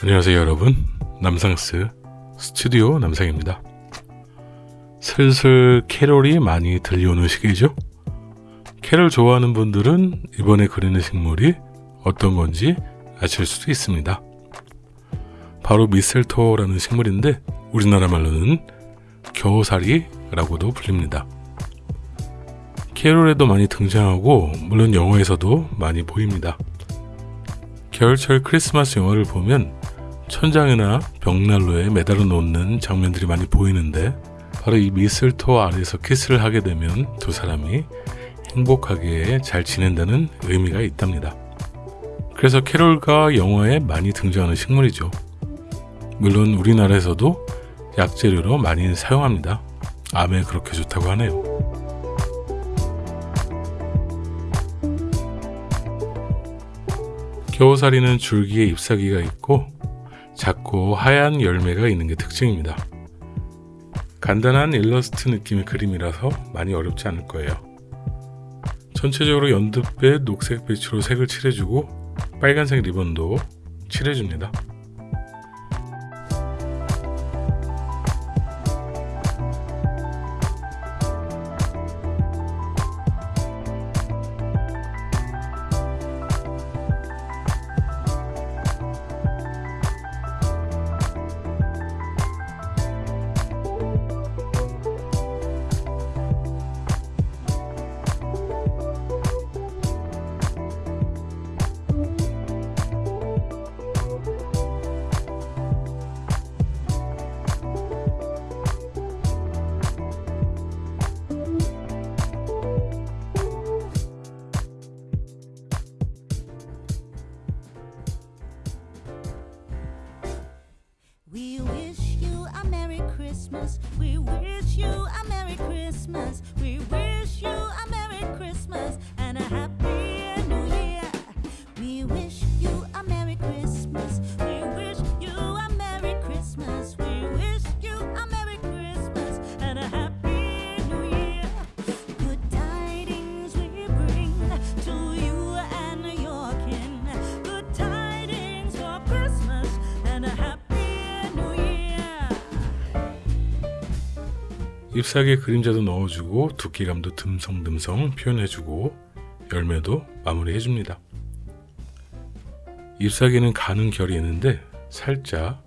안녕하세요 여러분. 남상스 스튜디오 남상입니다. 슬슬 캐롤이 많이 들려오는 시기죠? 캐롤 좋아하는 분들은 이번에 그리는 식물이 어떤 건지 아실 수도 있습니다. 바로 미셀토라는 식물인데 우리나라 말로는 겨우살이라고도 불립니다. 캐롤에도 많이 등장하고 물론 영화에서도 많이 보입니다. 겨울철 크리스마스 영화를 보면 천장이나 벽난로에 매달아 놓는 장면들이 많이 보이는데 바로 이 미슬토 아래에서 키스를 하게 되면 두 사람이 행복하게 잘 지낸다는 의미가 있답니다. 그래서 캐롤과 영화에 많이 등장하는 식물이죠. 물론 우리나라에서도 약재료로 많이 사용합니다. 암에 그렇게 좋다고 하네요. 겨우살이는 줄기에 잎사귀가 있고 작고 하얀 열매가 있는 게 특징입니다. 간단한 일러스트 느낌의 그림이라서 많이 어렵지 않을 거예요. 전체적으로 연두빛, 녹색 빛으로 색을 칠해주고 빨간색 리본도 칠해줍니다. Christmas. We wish you 잎사귀에 그림자도 넣어주고 두께감도 듬성듬성 표현해주고 열매도 마무리해줍니다. 잎사귀는 가는 결이 있는데 살짝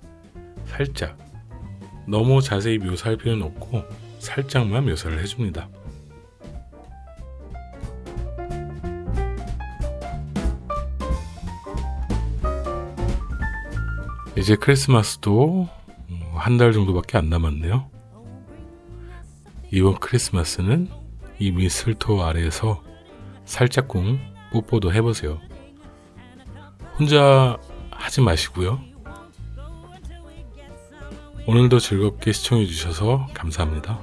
살짝 너무 자세히 묘사할 필요는 없고 살짝만 묘사를 해줍니다. 이제 크리스마스도 한 달 정도밖에 안 남았네요. 이번 크리스마스는 이 미슬토 아래에서 살짝쿵 뽀뽀도 해보세요. 혼자 하지 마시고요. 오늘도 즐겁게 시청해주셔서 감사합니다.